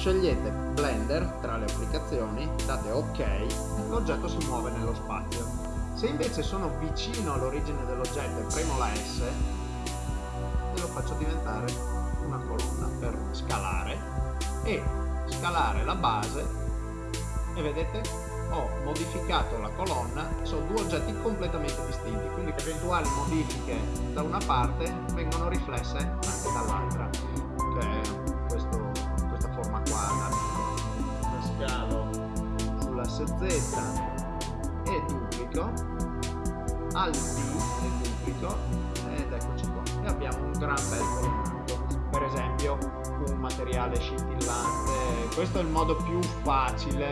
scegliete Blender tra le applicazioni, date ok, l'oggetto si muove nello spazio. Se invece sono vicino all'origine dell'oggetto e premo la S, lo faccio diventare una colonna per scalare e scalare la base e vedete ho modificato la colonna sono due oggetti completamente distinti quindi eventuali modifiche da una parte vengono riflesse anche dall'altra Z e duplico al D e duplico ed eccoci qua e abbiamo un gran bel colonnato per esempio un materiale scintillante questo è il modo più facile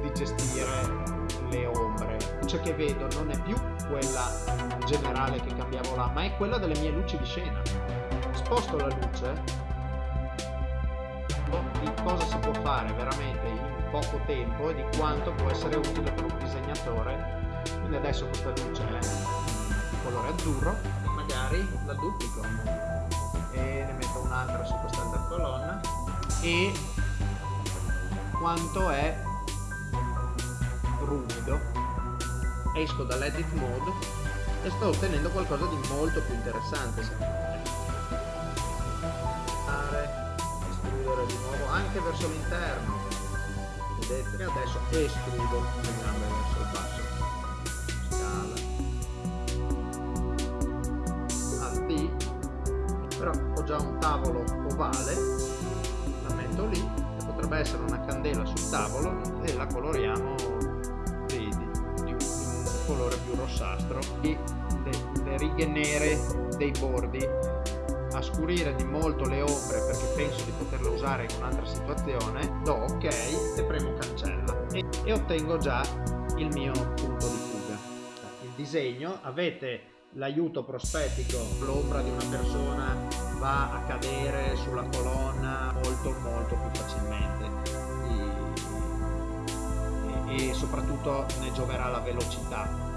di gestire le ombre. Luce che vedo non è più quella generale che cambiavo là, ma è quella delle mie luci di scena. Sposto la luce di cosa si può fare veramente in poco tempo e di quanto può essere utile per un disegnatore. Quindi adesso questa luce è di colore azzurro magari la duplico. E ne metto un'altra su quest'altra colonna e quanto è ruvido. Esco dall'edit mode e sto ottenendo qualcosa di molto più interessante estrudere di nuovo anche verso l'interno vedete e adesso estrudo le gambe verso il basso. Scala. Al D però ho già un tavolo ovale. La metto lì. Potrebbe essere una candela sul tavolo. E la coloriamo colore più rossastro. E le, le righe nere dei bordi a scurire di molto le ombre perché penso di poterle usare in un'altra situazione do ok e premo cancella. E, e ottengo già il mio punto di fuga. Il disegno avete l'aiuto prospettico l'ombra di una persona va a cadere sulla colonna molto molto più facilmente. E soprattutto ne gioverà la velocità